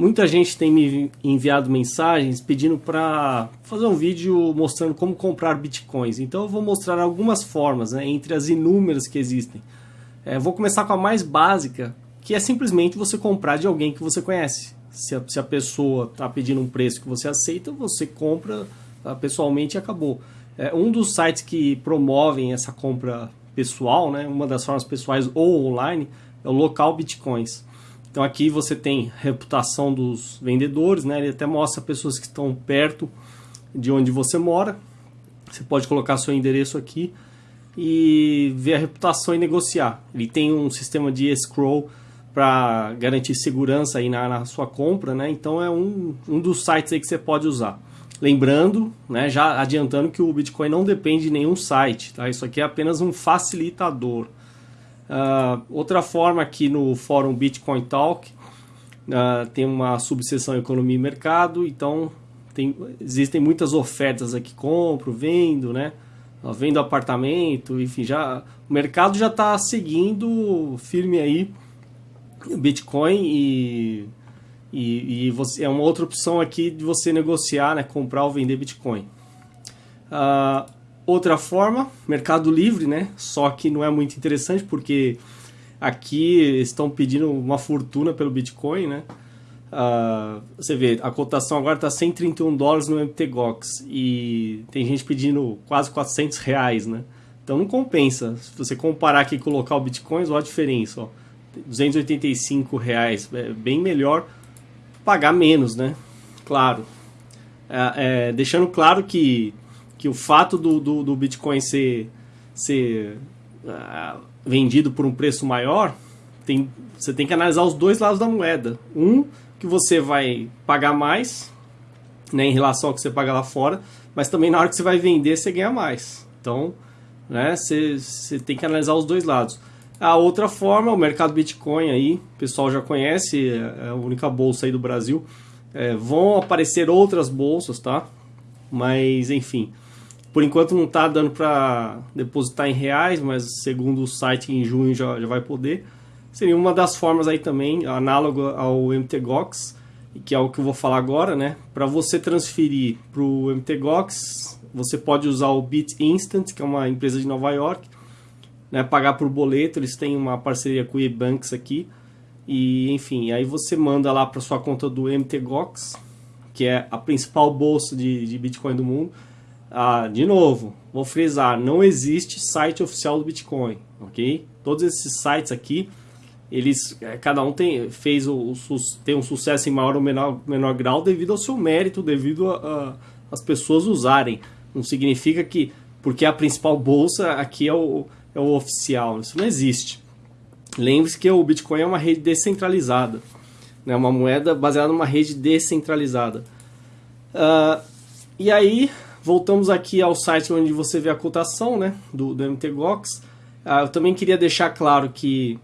Muita gente tem me enviado mensagens pedindo para fazer um vídeo mostrando como comprar bitcoins. Então eu vou mostrar algumas formas, né, entre as inúmeras que existem. É, vou começar com a mais básica, que é simplesmente você comprar de alguém que você conhece. Se a, se a pessoa está pedindo um preço que você aceita, você compra uh, pessoalmente e acabou. É, um dos sites que promovem essa compra pessoal, né, uma das formas pessoais ou online, é o Local Bitcoins. Então aqui você tem reputação dos vendedores, né? Ele até mostra pessoas que estão perto de onde você mora. Você pode colocar seu endereço aqui e ver a reputação e negociar. Ele tem um sistema de escrow para garantir segurança aí na, na, sua compra, né? Então é um, um dos sites aí que você pode usar. Lembrando, né, já adiantando que o Bitcoin não depende de nenhum site, tá? Isso aqui é apenas um facilitador. Uh, outra forma aqui no fórum Bitcoin Talk uh, tem uma subseção economia e mercado, então tem, existem muitas ofertas aqui, compro, vendo, né? Uh, vendo apartamento, enfim, já o mercado já está seguindo firme aí Bitcoin e, e, e você, é uma outra opção aqui de você negociar, né? Comprar ou vender Bitcoin. Uh, Outra forma, Mercado Livre, né? Só que não é muito interessante porque aqui estão pedindo uma fortuna pelo Bitcoin, né? Uh, você vê, a cotação agora está 131 dólares no MTGOX e tem gente pedindo quase 400 reais, né? Então não compensa. Se você comparar aqui com o local Bitcoins, olha a diferença, ó. 285 reais, é bem melhor pagar menos, né? Claro. É, é, deixando claro que que o fato do, do, do Bitcoin ser, ser uh, vendido por um preço maior, tem, você tem que analisar os dois lados da moeda. Um, que você vai pagar mais né, em relação ao que você paga lá fora, mas também na hora que você vai vender, você ganha mais. Então, né, você, você tem que analisar os dois lados. A outra forma, o mercado Bitcoin aí, o pessoal já conhece, é, é a única bolsa aí do Brasil. É, vão aparecer outras bolsas, tá? Mas, enfim, por enquanto não está dando para depositar em reais, mas segundo o site em junho já, já vai poder. Seria uma das formas aí também, análogo ao MTGOX, que é o que eu vou falar agora, né? Para você transferir para o MTGOX, você pode usar o BitInstant, que é uma empresa de Nova York, né? pagar por boleto, eles têm uma parceria com o eBanks aqui. E enfim, aí você manda lá para sua conta do MTGOX, que é a principal bolsa de, de Bitcoin do mundo ah, de novo, vou frisar, não existe site oficial do Bitcoin, ok? Todos esses sites aqui, eles, é, cada um tem, fez o, o tem um sucesso em maior ou menor, menor grau devido ao seu mérito, devido às pessoas usarem. Não significa que, porque a principal bolsa aqui é o, é o oficial, isso não existe. Lembre-se que o Bitcoin é uma rede descentralizada, né? uma moeda baseada numa rede descentralizada. Uh, e aí, Voltamos aqui ao site onde você vê a cotação né, do, do MTGOX. Ah, eu também queria deixar claro que,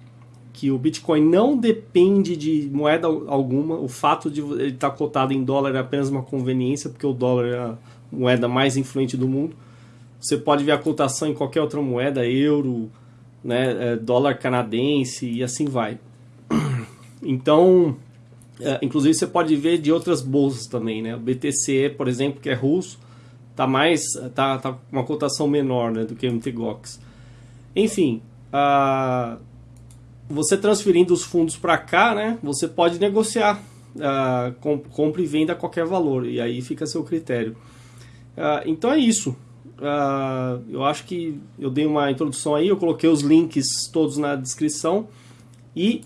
que o Bitcoin não depende de moeda alguma. O fato de ele estar cotado em dólar é apenas uma conveniência, porque o dólar é a moeda mais influente do mundo. Você pode ver a cotação em qualquer outra moeda, euro, né, é, dólar canadense e assim vai. Então, é, inclusive você pode ver de outras bolsas também, né? O BTC, por exemplo, que é russo, tá mais tá, tá uma cotação menor né, do que o MTGOX. Enfim, uh, você transferindo os fundos para cá, né, você pode negociar, uh, comp compra e venda a qualquer valor, e aí fica a seu critério. Então é isso. Eu acho que eu dei uma introdução aí, eu coloquei os links todos na descrição e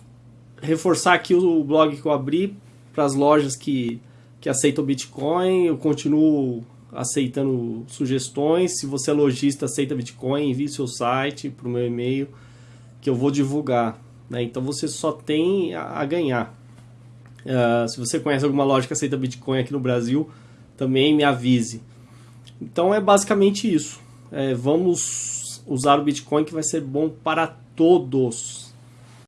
reforçar aqui o blog que eu abri para as lojas que, que aceitam Bitcoin. Eu continuo aceitando sugestões. Se você é lojista, aceita Bitcoin, envie seu site para o meu e-mail que eu vou divulgar. Né? Então você só tem a, ganhar. Uh, se você conhece alguma loja que aceita Bitcoin aqui no Brasil, também me avise. Então é basicamente isso. É, vamos usar o Bitcoin que vai ser bom para todos.